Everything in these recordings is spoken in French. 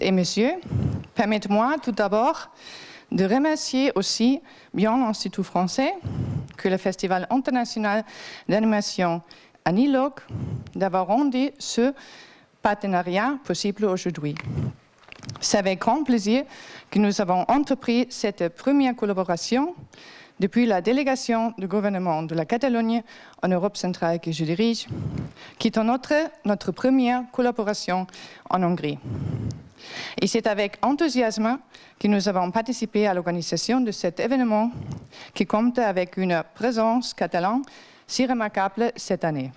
Et messieurs, permettez-moi tout d'abord de remercier aussi bien l'Institut français que le Festival international d'animation Anilog d'avoir rendu ce partenariat possible aujourd'hui. C'est avec grand plaisir que nous avons entrepris cette première collaboration depuis la délégation du gouvernement de la Catalogne en Europe centrale que je dirige, qui est notre, notre première collaboration en Hongrie. Et c'est avec enthousiasme que nous avons participé à l'organisation de cet événement qui compte avec une présence catalane si remarquable cette année.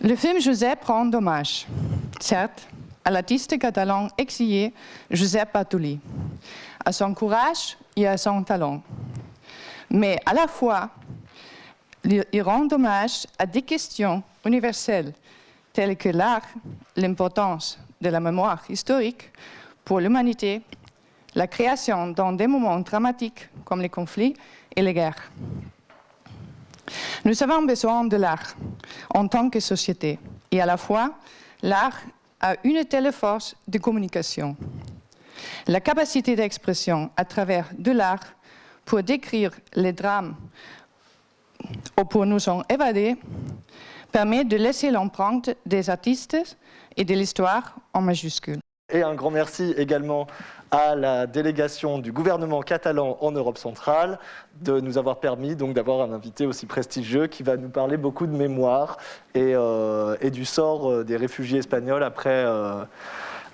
Le film Joseph rend hommage, certes, à l'artiste catalan exilé Josep Bartoli, à son courage et à son talent. Mais à la fois, il rend hommage à des questions universelles telles que l'art, l'importance de la mémoire historique pour l'humanité, la création dans des moments dramatiques comme les conflits et les guerres. Nous avons besoin de l'art en tant que société et à la fois l'art a une telle force de communication. La capacité d'expression à travers de l'art pour décrire les drames ou pour nous en évader permet de laisser l'empreinte des artistes et de l'histoire en majuscule. Et un grand merci également à la délégation du gouvernement catalan en Europe centrale de nous avoir permis d'avoir un invité aussi prestigieux qui va nous parler beaucoup de mémoire et, euh, du sort euh, des réfugiés espagnols après, euh,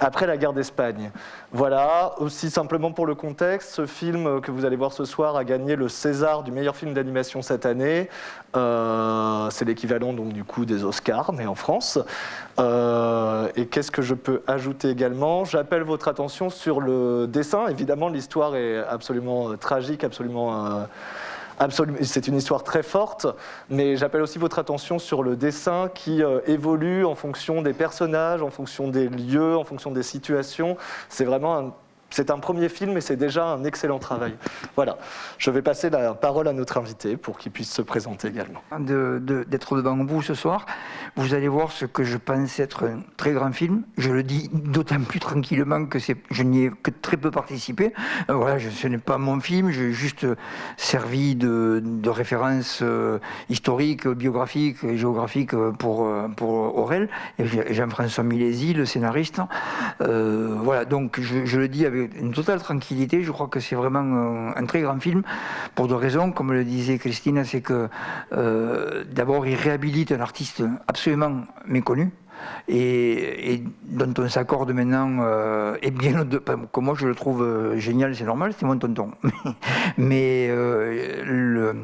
après la guerre d'Espagne. Voilà, aussi simplement pour le contexte, ce film que vous allez voir ce soir a gagné le César du meilleur film d'animation cette année. Euh, c'est l'équivalent donc du coup des Oscars, mais en France. Euh, et qu'est-ce que je peux ajouter également? J'appelle votre attention sur le dessin. Évidemment, l'histoire est absolument euh, tragique, absolument c'est une histoire très forte, mais j'appelle aussi votre attention sur le dessin qui euh, évolue en fonction des personnages, en fonction des lieux, en fonction des situations. C'est vraiment un c'est un premier film et c'est déjà un excellent travail. Voilà, je vais passer la parole à notre invité pour qu'il puisse se présenter également. D'être devant vous ce soir, vous allez voir ce que je pense être un très grand film. Je le dis d'autant plus tranquillement que je n'y ai que très peu participé. Euh, voilà, ce n'est pas mon film, j'ai juste servi de, référence euh, historique, biographique et géographique pour, euh, pour Aurel et Jean-François Milési, le scénariste. voilà, donc je, je le dis avec une totale tranquillité. Je crois que c'est vraiment un, très grand film pour deux raisons. Comme le disait Christine, c'est que euh, d'abord, il réhabilite un artiste absolument méconnu. Et, dont on s'accorde maintenant, euh, et bien que moi je le trouve euh, génial, c'est normal, c'est mon tonton. Mais le,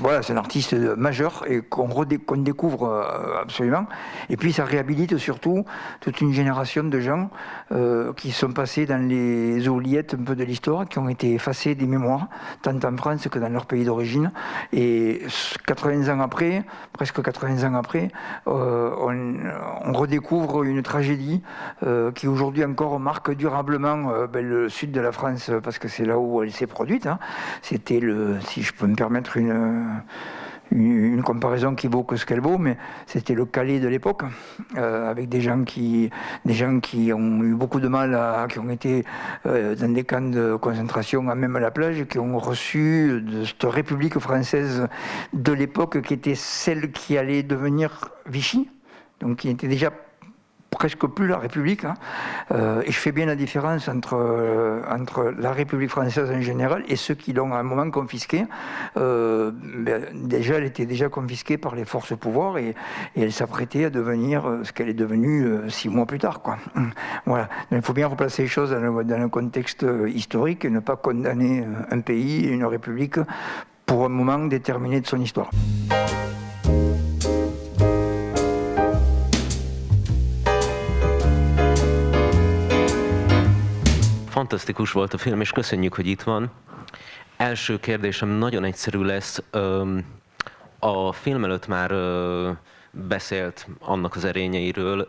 voilà, c'est un artiste majeur et qu'on découvre euh, absolument. Et puis ça réhabilite surtout toute une génération de gens euh, qui sont passés dans les oubliettes un peu de l'histoire, qui ont été effacés des mémoires, tant en France que dans leur pays d'origine. Et 80 ans après, presque 80 ans après, euh, on, redécouvre une tragédie qui aujourd'hui encore marque durablement ben, le sud de la France, parce que c'est là où elle s'est produite. Hein. C'était le, si je peux me permettre, une, une, comparaison qui vaut que ce qu'elle vaut, mais c'était le Calais de l'époque, euh, avec des gens, qui, des gens qui ont eu beaucoup de mal, à, qui ont été euh, dans des camps de concentration, à même à la plage, qui ont reçu de cette République française de l'époque, qui était celle qui allait devenir Vichy, donc qui était déjà presque plus la République. Hein. Euh, et je fais bien la différence entre, euh, entre la République française en général et ceux qui l'ont à un moment confisquée. Euh, ben, déjà, elle était déjà confisquée par les forces au pouvoir et, elle s'apprêtait à devenir ce qu'elle est devenue six mois plus tard. Voilà. Il faut bien replacer les choses dans le, dans contexte historique et ne pas condamner un pays, une République pour un moment déterminé de son histoire. Fantasztikus volt a film, és köszönjük, hogy itt van. Első kérdésem nagyon egyszerű lesz. A film előtt már beszélt annak az erényeiről,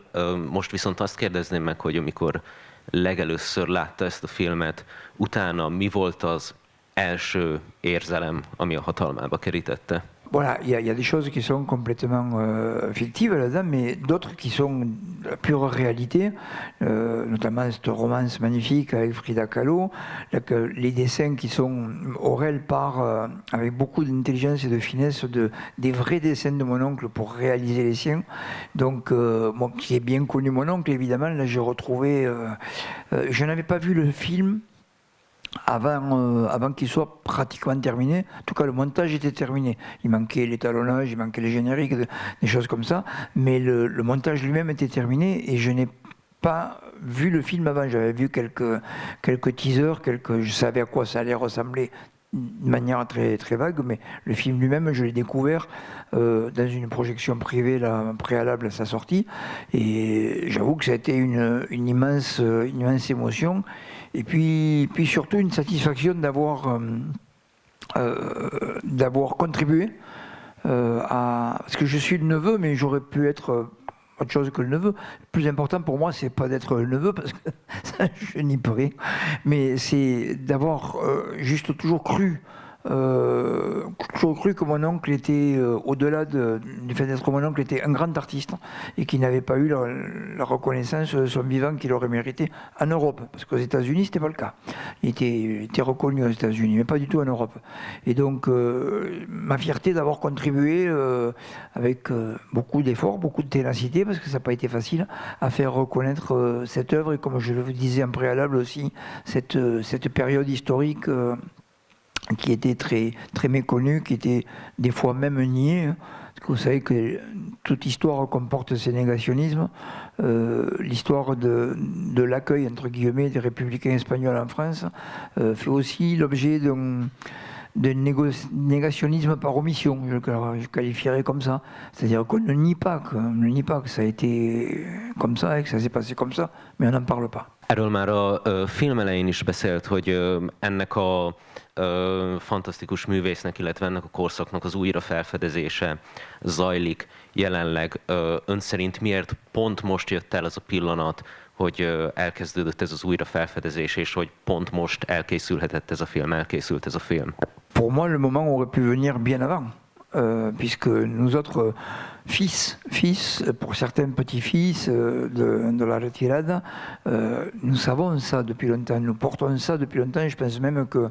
most viszont azt kérdezném meg, hogy amikor legelőször látta ezt a filmet, utána mi volt az első érzelem, ami a hatalmába kerítette? Voilà, il y, a des choses qui sont complètement euh, fictives là-dedans, mais d'autres qui sont la pure réalité, euh, notamment cette romance magnifique avec Frida Kahlo, les dessins qui sont Aurel par euh, avec beaucoup d'intelligence et de finesse de, des vrais dessins de mon oncle pour réaliser les siens. Donc, qui ai bien connu mon oncle, évidemment, là j'ai retrouvé. Je n'avais pas vu le film avant, euh, avant qu'il soit pratiquement terminé. En tout cas, le montage était terminé. Il manquait l'étalonnage, il manquait les génériques, des choses comme ça. Mais le, montage lui-même était terminé et je n'ai pas vu le film avant. J'avais vu quelques, teasers, je savais à quoi ça allait ressembler de manière très, très vague, mais le film lui-même, je l'ai découvert euh, dans une projection privée préalable à sa sortie. Et j'avoue que ça a été une, immense, une immense émotion. Et puis, puis surtout une satisfaction d'avoir euh, euh, contribué euh, à. Parce que je suis le neveu, mais j'aurais pu être autre chose que le neveu. Le plus important pour moi, c'est pas d'être le neveu, parce que je n'y peux rien, mais c'est d'avoir juste toujours cru euh, toujours cru que mon oncle était, euh, au-delà de, du fait d'être mon oncle, était un grand artiste et qu'il n'avait pas eu la, reconnaissance de son vivant qu'il aurait mérité en Europe. Parce qu'aux États-Unis, c'était pas le cas. Il était, reconnu aux États-Unis, mais pas du tout en Europe. Et donc, euh, ma fierté d'avoir contribué euh, avec euh, beaucoup d'efforts, beaucoup de ténacité, parce que ça n'a pas été facile, à faire reconnaître euh, cette œuvre et, comme je le disais en préalable aussi, cette période historique qui était très, très méconnu, qui était des fois même nié. Parce que vous savez que toute histoire comporte ces négationnismes. Euh, L'histoire de, de l'accueil, entre guillemets, des républicains espagnols en France euh, fait aussi l'objet d'un de négationnisme par omission, je le qualifierais comme ça. C'est-à-dire qu'on ne nie pas, qu'on ne nie pas que ça a été comme ça et que ça s'est passé comme ça, mais on n'en parle pas. Erről már a film elején is beszélt, hogy ennek a fantasztikus művésznek, illetve ennek a korszaknak az újra felfedezése zajlik jelenleg. Ön szerint miért pont most jött el az a pillanat, Pour moi, le moment aurait pu venir bien avant, euh, puisque nous autres euh, fils, fils, pour certains petits-fils euh, de, la retirade, nous savons ça depuis longtemps, nous portons ça depuis longtemps. Je pense même que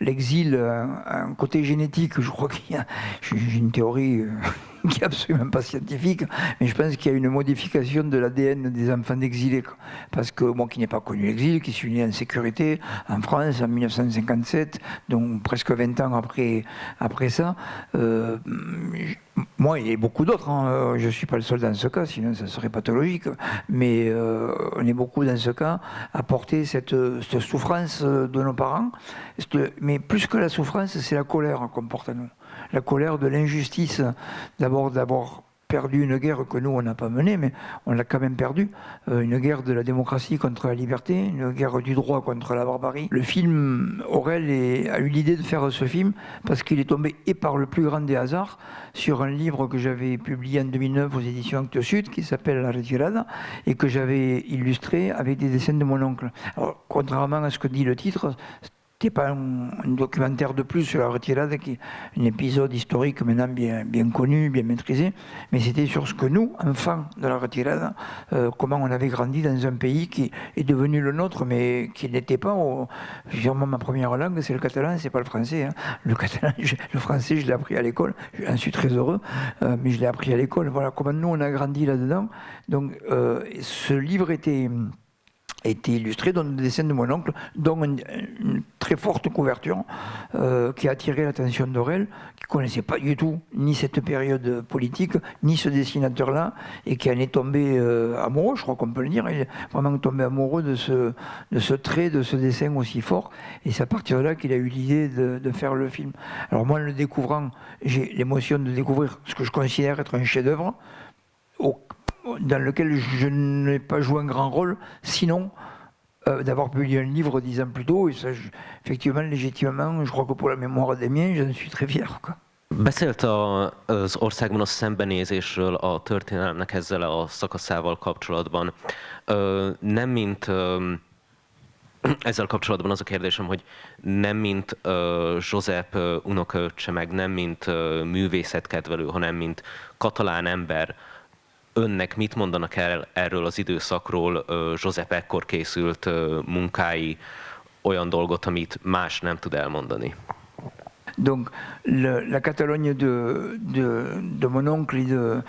l'exil a un côté génétique. Je crois qu'il y a, une théorie qui est absolument pas scientifique, mais je pense qu'il y a une modification de l'ADN des enfants d'exilés. Parce que moi qui n'ai pas connu l'exil, qui suis né en sécurité en France en 1957, donc presque 20 ans après, après ça, euh, moi et beaucoup d'autres, hein, je ne suis pas le seul dans ce cas, sinon ça serait pathologique, mais euh, on est beaucoup dans ce cas à porter cette, cette souffrance de nos parents. Mais plus que la souffrance, c'est la colère qu'on porte à nous la colère de l'injustice, d'abord d'avoir perdu une guerre que nous, on n'a pas menée, mais on l'a quand même perdue. Euh, une guerre de la démocratie contre la liberté, une guerre du droit contre la barbarie. Le film, Aurel a eu l'idée de faire ce film parce qu'il est tombé, et par le plus grand des hasards, sur un livre que j'avais publié en 2009 aux éditions Actes Sud, qui s'appelle La Retirada, et que j'avais illustré avec des dessins de mon oncle. Alors, contrairement à ce que dit le titre, n'était pas un, documentaire de plus sur la retirade, qui un épisode historique maintenant bien, bien connu, bien maîtrisé, mais c'était sur ce que nous, enfants de la retirade, euh, comment on avait grandi dans un pays qui est devenu le nôtre, mais qui n'était pas, moi ma première langue c'est le catalan, c'est pas le français. Hein. Le catalan, le français je l'ai appris à l'école, j'en suis très heureux, euh, mais je l'ai appris à l'école. Voilà comment nous on a grandi là-dedans. Donc euh, ce livre était été illustré dans des dessins de mon oncle, dont une, très forte couverture euh, qui a attiré l'attention d'Aurel, qui ne connaissait pas du tout ni cette période politique, ni ce dessinateur-là, et qui en est tombé euh, amoureux, je crois qu'on peut le dire, il est vraiment tombé amoureux de ce, de ce trait, de ce dessin aussi fort, et c'est à partir de là qu'il a eu l'idée de, de, faire le film. Alors moi, en le découvrant, j'ai l'émotion de découvrir ce que je considère être un chef-d'œuvre, dans lequel je n'ai pas joué un grand rôle, sinon euh, d'avoir publié un livre dix ans plus tôt, et effectivement, légitimement, je crois que pour la mémoire des miens, j'en suis très fier. Quoi. Beszélt a, az országban a szembenézésről a történelemnek ezzel a szakaszával kapcsolatban. Nem mint ezzel kapcsolatban az a kérdésem, hogy nem mint Josep unokaöccse, meg nem mint hanem mint katalán ember, önnek mit mondanak el erről az időszakról? Ekkor készült munkái, olyan dolgot, amit más nem tud elmondani? Donc la Catalogne de, mon oncle, euh,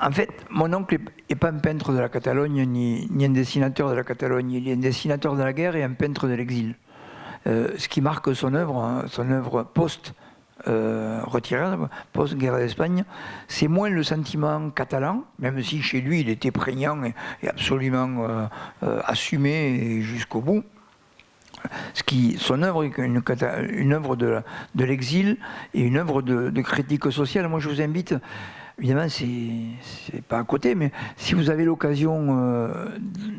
en fait, mon oncle n'est pas un peintre de la Catalogne ni, ni, un dessinateur de la Catalogne. Il est un dessinateur de la guerre et un peintre de l'exil. Euh, ce qui marque son œuvre, hein, son œuvre post euh, retiré, post-guerre d'Espagne, c'est moins le sentiment catalan, même si chez lui il était prégnant et, absolument euh, euh, assumé jusqu'au bout. Ce qui, son œuvre est une, œuvre de, de l'exil et une œuvre de, de critique sociale. Moi, je vous invite Évidemment, c'est pas à côté, mais si vous avez l'occasion euh,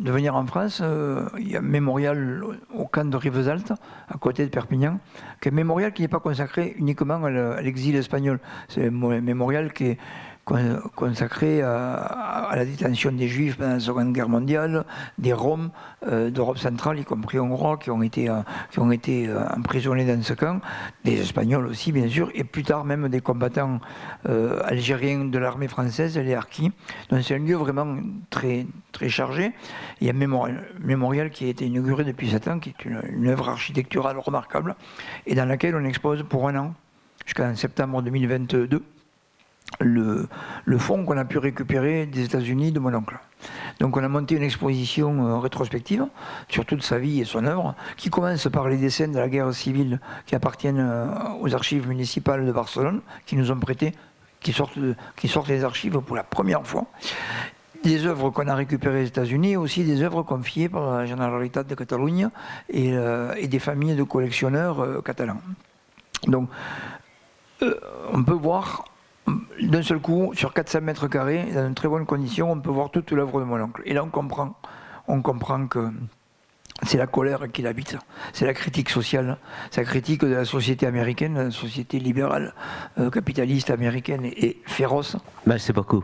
de venir en France, euh, il y a un mémorial au camp de Rivesaltes, à côté de Perpignan, qui est un mémorial qui n'est pas consacré uniquement à l'exil espagnol. C'est un mémorial qui est consacré à, la détention des Juifs pendant la Seconde Guerre mondiale, des Roms euh, d'Europe centrale, y compris hongrois, qui ont été, euh, qui ont été euh, emprisonnés dans ce camp, des Espagnols aussi, bien sûr, et plus tard même des combattants algériens de l'armée française, les harkis. Donc c'est un lieu vraiment très, très chargé. Il y a un mémorial, qui a été inauguré depuis 7 ans, qui est une, une œuvre architecturale remarquable, et dans laquelle on expose pour un an, jusqu'en septembre 2022, le, le fonds qu'on a pu récupérer des États-Unis de mon oncle. Donc on a monté une exposition euh, rétrospective sur toute sa vie et son œuvre, qui commence par les dessins de la guerre civile qui appartiennent euh, aux archives municipales de Barcelone, qui nous ont prêté, qui sortent, qui des archives pour la première fois. Des œuvres qu'on a récupérées aux États-Unis, aussi des œuvres confiées par la Généralité de Catalogne et, euh, et, des familles de collectionneurs catalans. Donc, on peut voir d'un seul coup, sur 400 mètres carrés, dans une très bonne condition, on peut voir toute l'œuvre de mon oncle. Et là, on comprend, on comprend que c'est la colère qui l'habite, c'est la critique sociale, c'est la critique de la société américaine, la société libérale, euh, capitaliste américaine et, et féroce. Merci beaucoup.